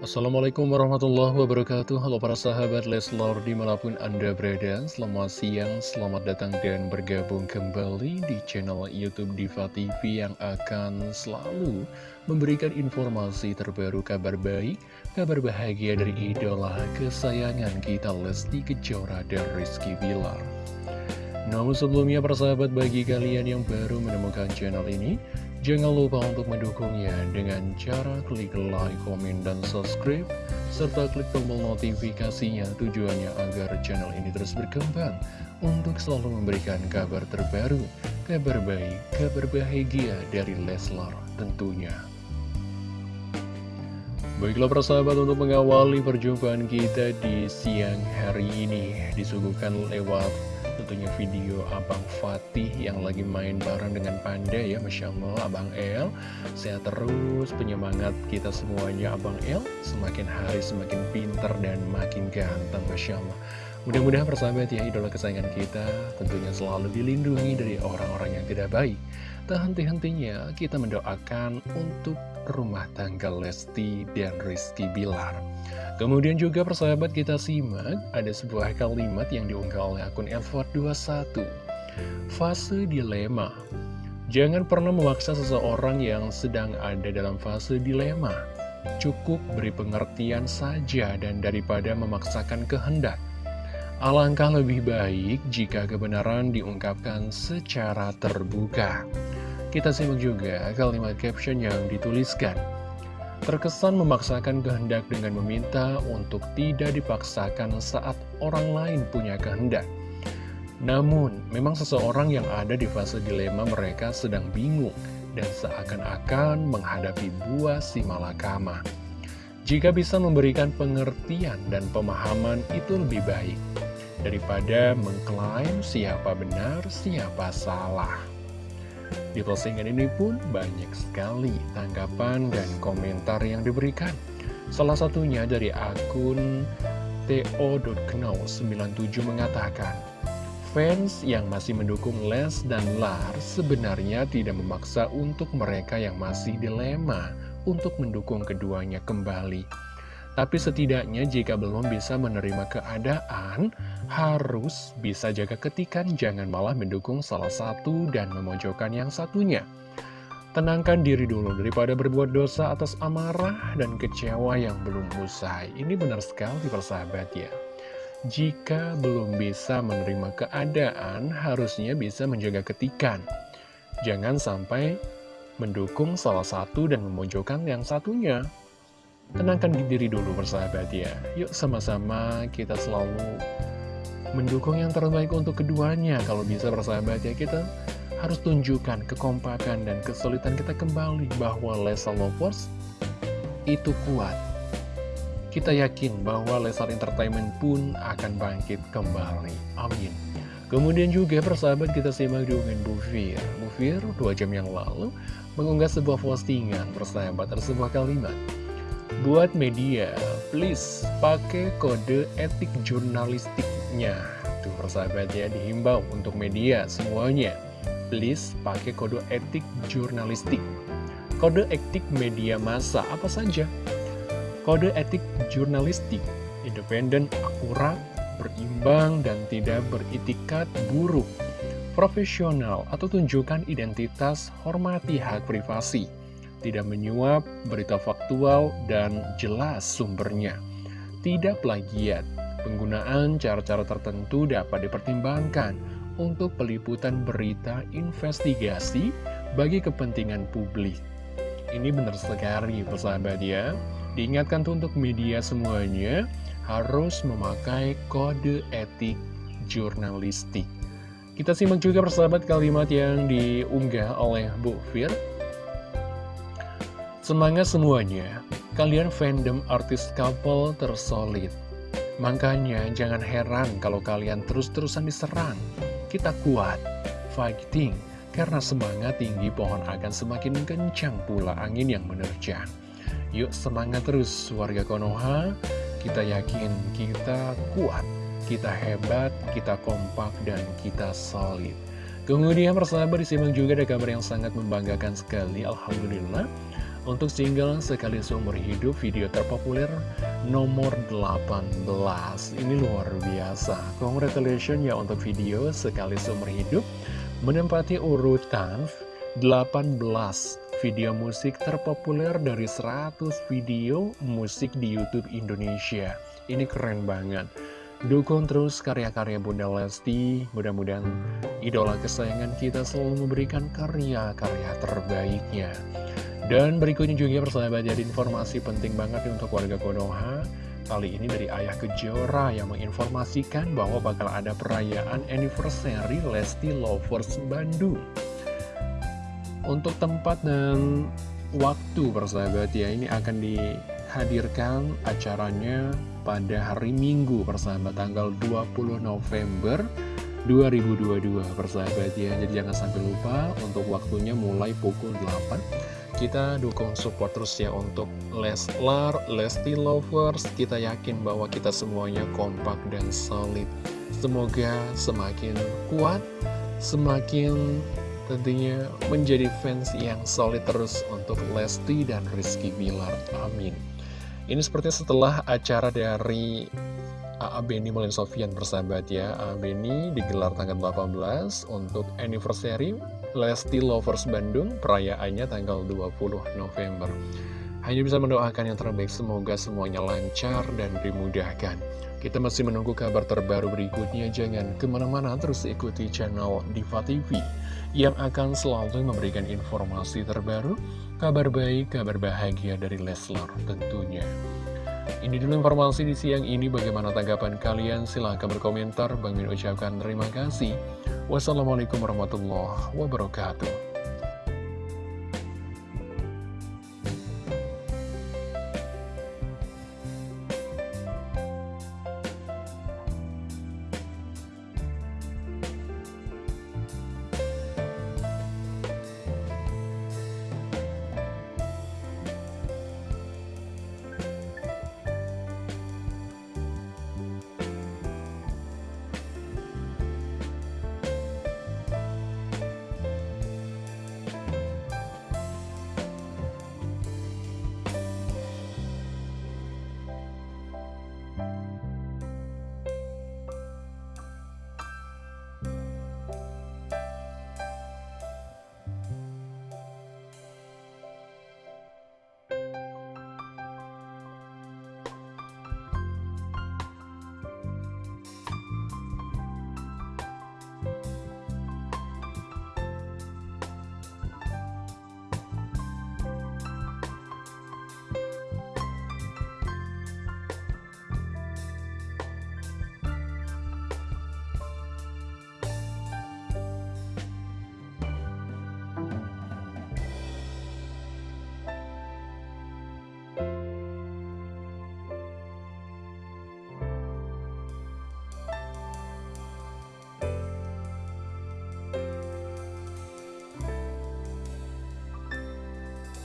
Assalamualaikum warahmatullahi wabarakatuh. Halo para sahabat Leslar di mana pun anda berada. Selamat siang, selamat datang dan bergabung kembali di channel Youtube Diva TV Yang akan selalu memberikan informasi terbaru kabar baik Kabar bahagia dari idola kesayangan kita Lesti Kejora dan Rizky Bilar. Namun sebelumnya para sahabat bagi kalian yang baru menemukan channel ini Jangan lupa untuk mendukungnya dengan cara klik like, komen, dan subscribe, serta klik tombol notifikasinya tujuannya agar channel ini terus berkembang untuk selalu memberikan kabar terbaru, kabar baik, kabar bahagia dari Leslar tentunya. Baiklah persahabat untuk mengawali perjumpaan kita di siang hari ini disuguhkan lewat tentunya video Abang Fatih yang lagi main bareng dengan Panda ya Masya Allah Abang El. Sehat terus penyemangat kita semuanya Abang El. Semakin hari semakin pinter dan makin ganteng Masya Allah. Mudah-mudahan persahabat ya idola kesayangan kita tentunya selalu dilindungi dari orang-orang yang tidak baik tak henti-hentinya. Kita mendoakan untuk rumah tangga Lesti dan Rizky Bilar. Kemudian juga persahabat kita simak ada sebuah kalimat yang diunggah oleh akun Elford21 Fase dilema. Jangan pernah memaksa seseorang yang sedang ada dalam fase dilema. Cukup beri pengertian saja dan daripada memaksakan kehendak. Alangkah lebih baik jika kebenaran diungkapkan secara terbuka Kita simak juga kalimat caption yang dituliskan terkesan memaksakan kehendak dengan meminta untuk tidak dipaksakan saat orang lain punya kehendak. Namun, memang seseorang yang ada di fase dilema mereka sedang bingung dan seakan-akan menghadapi buah si malakama. Jika bisa memberikan pengertian dan pemahaman itu lebih baik daripada mengklaim siapa benar, siapa salah. Di postingan ini pun banyak sekali tanggapan dan komentar yang diberikan. Salah satunya dari akun to.know97 mengatakan, Fans yang masih mendukung Les dan Lar sebenarnya tidak memaksa untuk mereka yang masih dilema untuk mendukung keduanya kembali. Tapi setidaknya jika belum bisa menerima keadaan, harus bisa jaga ketikan, jangan malah mendukung salah satu dan memojokkan yang satunya. Tenangkan diri dulu daripada berbuat dosa atas amarah dan kecewa yang belum usai. Ini benar sekali persahabat ya. Jika belum bisa menerima keadaan, harusnya bisa menjaga ketikan. Jangan sampai mendukung salah satu dan memojokkan yang satunya. Tenangkan diri dulu persahabat ya. Yuk sama-sama kita selalu mendukung yang terbaik untuk keduanya. Kalau bisa persahabat ya kita harus tunjukkan kekompakan dan kesulitan kita kembali Bahwa Lesa Lovers itu kuat. Kita yakin bahwa Lesar Entertainment pun akan bangkit kembali. Amin. Kemudian juga persahabat kita simak dengan Bu Fir. Bu Fir dua jam yang lalu mengunggah sebuah postingan persahabat ada sebuah kalimat Buat media, please pakai kode etik jurnalistiknya. Tuh persahabat ya, dihimbau untuk media semuanya. Please pakai kode etik jurnalistik. Kode etik media massa apa saja? Kode etik jurnalistik, independen, akurat, berimbang, dan tidak beritikat buruk. Profesional atau tunjukkan identitas, hormati hak privasi tidak menyuap, berita faktual, dan jelas sumbernya. Tidak plagiat, penggunaan cara-cara tertentu dapat dipertimbangkan untuk peliputan berita investigasi bagi kepentingan publik. Ini benar sekali persahabat ya. Diingatkan untuk media semuanya harus memakai kode etik jurnalistik. Kita simak juga persahabat kalimat yang diunggah oleh Bu Fir Semangat semuanya, kalian fandom artis couple tersolid. Makanya jangan heran kalau kalian terus-terusan diserang. Kita kuat, fighting, karena semangat tinggi pohon akan semakin kencang pula angin yang menerjang. Yuk semangat terus warga Konoha, kita yakin kita kuat, kita hebat, kita kompak, dan kita solid. Kemudian persahabat disimak juga ada kabar yang sangat membanggakan sekali, Alhamdulillah. Untuk single Sekali Seumur Hidup video terpopuler nomor 18 Ini luar biasa. Congratulations ya untuk video Sekali Seumur Hidup. Menempati urutan 18 video musik terpopuler dari 100 video musik di Youtube Indonesia. Ini keren banget. Dukung terus karya-karya Bunda Lesti, mudah-mudahan idola kesayangan kita selalu memberikan karya-karya terbaiknya. Dan berikutnya juga persahabat jadi informasi penting banget untuk warga Konoha. Kali ini dari Ayah Kejora yang menginformasikan bahwa bakal ada perayaan anniversary Lesti Lovers Bandung. Untuk tempat dan waktu persahabat ya ini akan dihadirkan acaranya pada hari Minggu persahabat tanggal 20 November 2022 persahabat ya jadi jangan sampai lupa untuk waktunya mulai pukul 8 kita dukung support terus ya untuk Leslar, Lesti Lovers kita yakin bahwa kita semuanya kompak dan solid semoga semakin kuat semakin tentunya menjadi fans yang solid terus untuk Lesti dan Rizky Bilar amin ini seperti setelah acara dari A.A. Beni Mulin Sofian bersahabat ya A.A. Beni digelar tanggal 18 untuk anniversary Lesti Lovers Bandung Perayaannya tanggal 20 November Hanya bisa mendoakan yang terbaik Semoga semuanya lancar dan dimudahkan Kita masih menunggu kabar terbaru berikutnya Jangan ke mana-mana terus ikuti channel Diva TV Yang akan selalu memberikan informasi terbaru kabar baik, kabar bahagia dari Leslar tentunya. Ini dulu informasi di siang ini, bagaimana tanggapan kalian? Silahkan berkomentar, Bang Min ucapkan terima kasih. Wassalamualaikum warahmatullahi wabarakatuh.